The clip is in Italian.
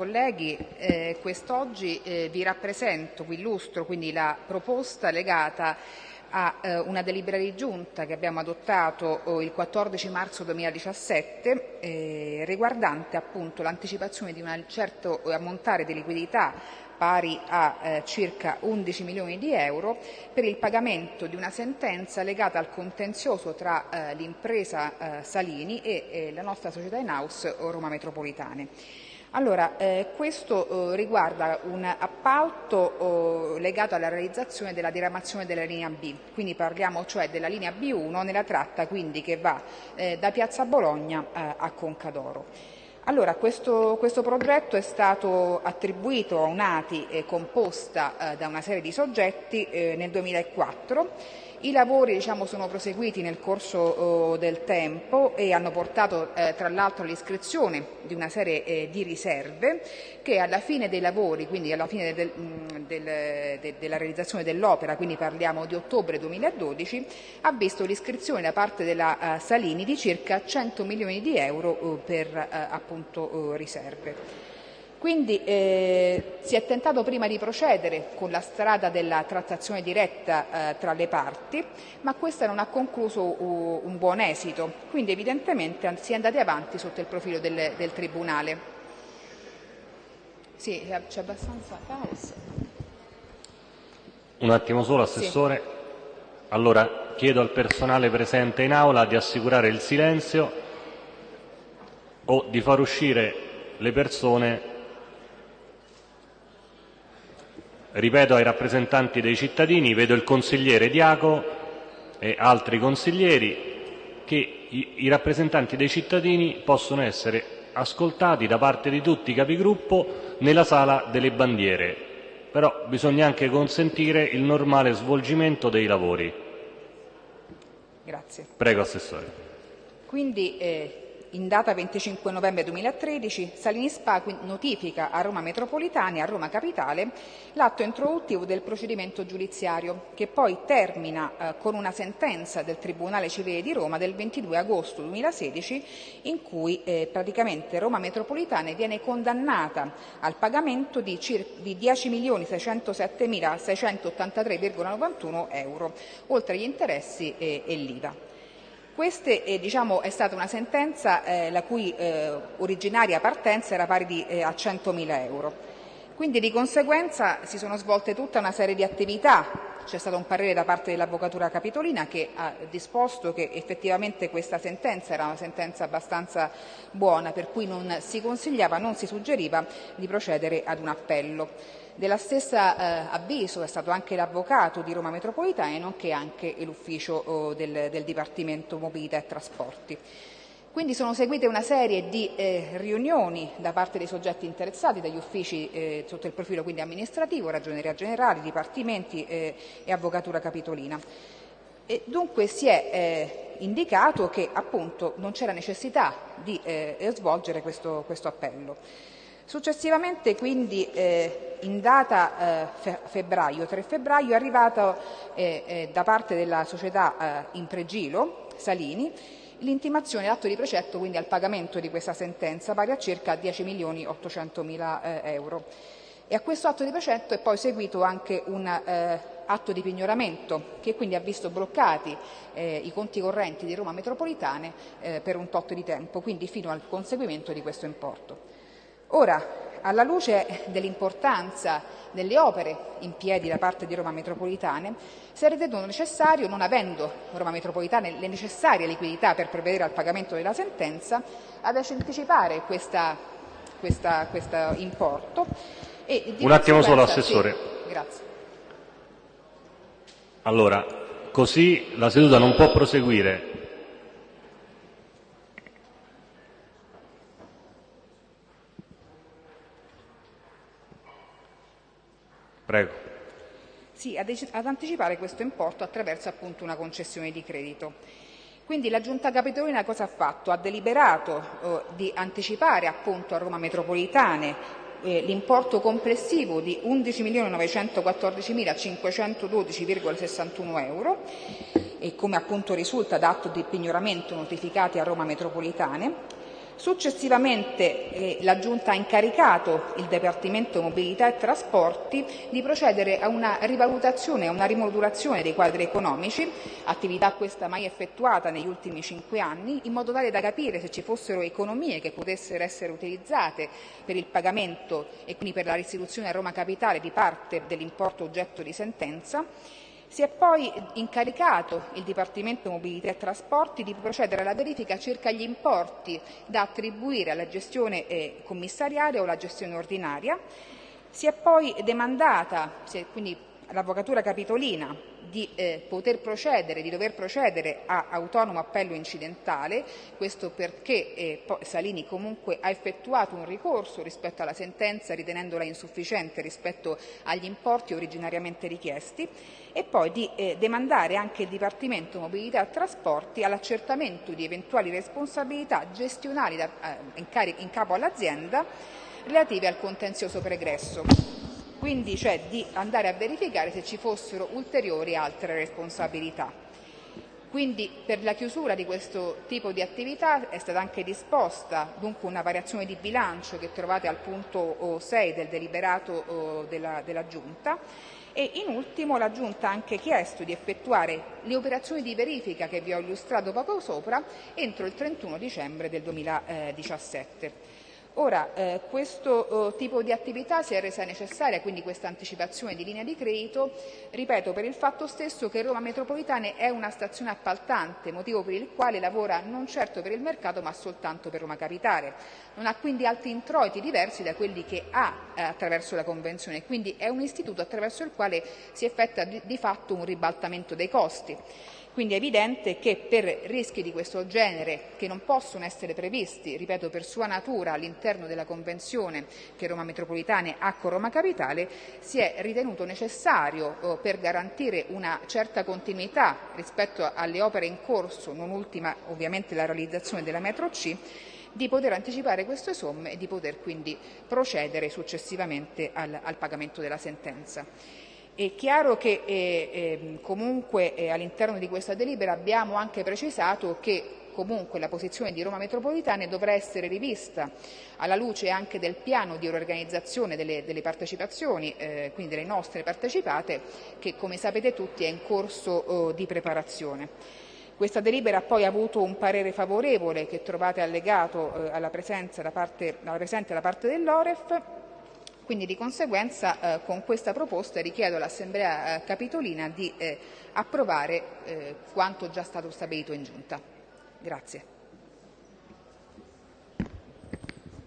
colleghi, eh, quest'oggi eh, vi rappresento, vi illustro quindi la proposta legata a eh, una delibera di giunta che abbiamo adottato oh, il 14 marzo 2017 eh, riguardante appunto l'anticipazione di un certo ammontare di liquidità pari a eh, circa 11 milioni di euro per il pagamento di una sentenza legata al contenzioso tra eh, l'impresa eh, Salini e eh, la nostra società in house Roma Metropolitane. Allora, eh, questo eh, riguarda un appalto eh, legato alla realizzazione della diramazione della linea B, quindi parliamo cioè della linea B1 nella tratta quindi che va eh, da Piazza Bologna eh, a Concadoro. Allora, questo, questo, progetto è stato attribuito a un'ATI eh, composta da una serie di soggetti nel 2004 i lavori diciamo, sono proseguiti nel corso oh, del tempo e hanno portato eh, tra l'altro all'iscrizione di una serie eh, di riserve che alla fine dei lavori, quindi alla fine del, mm, del, de, della realizzazione dell'opera, quindi parliamo di ottobre 2012, ha visto l'iscrizione da parte della uh, Salini di circa 100 milioni di euro uh, per uh, appunto, riserve. Quindi eh, si è tentato prima di procedere con la strada della trattazione diretta eh, tra le parti, ma questa non ha concluso uh, un buon esito, quindi evidentemente si è andati avanti sotto il profilo del, del Tribunale. Sì, c'è abbastanza caos. Un attimo solo, Assessore. Sì. Allora, chiedo al personale presente in aula di assicurare il silenzio o di far uscire le persone ripeto ai rappresentanti dei cittadini, vedo il consigliere Diaco e altri consiglieri, che i, rappresentanti dei cittadini possono essere ascoltati da parte di tutti i capigruppo nella sala delle bandiere, però bisogna anche consentire il normale svolgimento dei lavori. Grazie. Prego, Assessore. Quindi, eh, in data 25 novembre 2013 Salini Spa notifica a Roma Metropolitana e a Roma Capitale l'atto introduttivo del procedimento giudiziario, che poi termina eh, con una sentenza del Tribunale Civile di Roma del 22 agosto 2016 in cui eh, praticamente Roma Metropolitana viene condannata al pagamento di, di 10.607.683,91 euro, oltre agli interessi e, e l'IVA. Questa eh, diciamo, è stata una sentenza eh, la cui eh, originaria partenza era pari di, eh, a 100.000 euro. Quindi di conseguenza si sono svolte tutta una serie di attività. C'è stato un parere da parte dell'Avvocatura Capitolina che ha disposto che effettivamente questa sentenza era una sentenza abbastanza buona, per cui non si consigliava, non si suggeriva di procedere ad un appello. Della stessa eh, avviso è stato anche l'avvocato di Roma Metropolitana nonché anche l'ufficio oh, del, del Dipartimento Mobilità e Trasporti. Quindi sono seguite una serie di eh, riunioni da parte dei soggetti interessati, dagli uffici eh, sotto il profilo quindi amministrativo, ragioneria generale, dipartimenti eh, e avvocatura capitolina. E dunque si è eh, indicato che appunto non c'era necessità di eh, svolgere questo, questo appello. Successivamente quindi eh, in data febbraio, 3 febbraio è arrivato da parte della società in pregilo, Salini, l'intimazione l'atto di precetto quindi al pagamento di questa sentenza pari a circa 10 milioni 800 mila eh, euro. E a questo atto di precetto è poi seguito anche un atto di pignoramento che quindi ha visto bloccati eh, i conti correnti di Roma Metropolitane eh, per un tot di tempo, quindi fino al conseguimento di questo importo. Ora, alla luce dell'importanza delle opere in piedi da parte di Roma Metropolitane, si è ritenuto necessario, non avendo Roma Metropolitane le necessarie liquidità per provvedere al pagamento della sentenza, ad anticipare questo importo. Un attimo solo, Assessore. Sì, grazie. Allora, così la seduta non può proseguire Prego. Sì, ad, anticipare questo importo attraverso appunto una concessione di credito. Quindi la Giunta Capitolina cosa ha fatto? Ha deliberato eh, di anticipare appunto a Roma Metropolitane eh, l'importo complessivo di 11.914.512,61 euro e come appunto risulta da atto di pignoramento notificati a Roma Metropolitane Successivamente eh, la Giunta ha incaricato il Dipartimento Mobilità e Trasporti di procedere a una rivalutazione, a una rimodulazione dei quadri economici, attività questa mai effettuata negli ultimi cinque anni, in modo tale da capire se ci fossero economie che potessero essere utilizzate per il pagamento e quindi per la restituzione a Roma Capitale di parte dell'importo oggetto di sentenza si è poi incaricato il Dipartimento Mobilità e Trasporti di procedere alla verifica circa gli importi da attribuire alla gestione eh, commissariale o alla gestione ordinaria. Si è poi demandata, quindi l'Avvocatura Capitolina di eh, poter procedere, di dover procedere a autonomo appello incidentale, questo perché eh, Salini comunque ha effettuato un ricorso rispetto alla sentenza ritenendola insufficiente rispetto agli importi originariamente richiesti e poi di eh, demandare anche il Dipartimento Mobilità e Trasporti all'accertamento di eventuali responsabilità gestionali da, eh, in, in capo all'azienda relative al contenzioso pregresso quindi cioè di andare a verificare se ci fossero ulteriori altre responsabilità. Quindi per la chiusura di questo tipo di attività è stata anche disposta dunque una variazione di bilancio che trovate al punto 6 del deliberato della, della Giunta e in ultimo la Giunta ha anche chiesto di effettuare le operazioni di verifica che vi ho illustrato poco sopra entro il 31 dicembre del 2017. Ora, eh, questo eh, tipo di attività si è resa necessaria, quindi questa anticipazione di linea di credito, ripeto, per il fatto stesso che Roma Metropolitane è una stazione appaltante, motivo per il quale lavora non certo per il mercato ma soltanto per Roma Capitale. Non ha quindi altri introiti diversi da quelli che ha eh, attraverso la Convenzione, quindi è un istituto attraverso il quale si effettua di, di fatto un ribaltamento dei costi. Quindi è evidente che per rischi di questo genere, che non possono essere previsti, ripeto, per sua natura all'interno della convenzione che Roma Metropolitane ha con Roma Capitale, si è ritenuto necessario, oh, per garantire una certa continuità rispetto alle opere in corso, non ultima ovviamente la realizzazione della metro C, di poter anticipare queste somme e di poter quindi procedere successivamente al, al pagamento della sentenza. È chiaro che eh, eh, comunque eh, all'interno di questa delibera abbiamo anche precisato che comunque la posizione di Roma Metropolitane dovrà essere rivista alla luce anche del piano di riorganizzazione delle, delle partecipazioni, eh, quindi delle nostre partecipate, che come sapete tutti è in corso oh, di preparazione. Questa delibera ha poi avuto un parere favorevole che trovate allegato eh, alla, presenza da parte, alla presente da parte dell'Oref quindi di conseguenza eh, con questa proposta richiedo all'Assemblea eh, Capitolina di eh, approvare eh, quanto già stato stabilito in Giunta. Grazie.